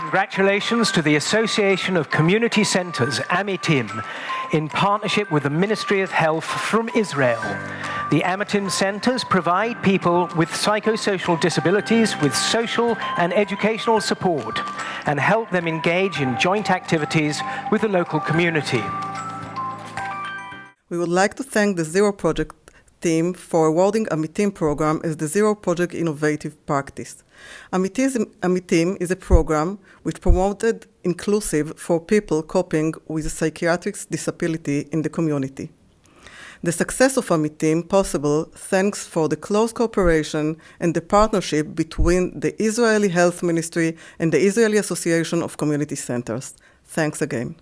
Congratulations to the Association of Community Centers, Amitim, in partnership with the Ministry of Health from Israel. The Amitim Centers provide people with psychosocial disabilities with social and educational support and help them engage in joint activities with the local community. We would like to thank the Zero Project team for awarding Amitim program as the Zero Project Innovative Practice. Amitim is a program which promoted inclusive for people coping with psychiatric disability in the community. The success of Amitim possible thanks for the close cooperation and the partnership between the Israeli Health Ministry and the Israeli Association of Community Centers. Thanks again.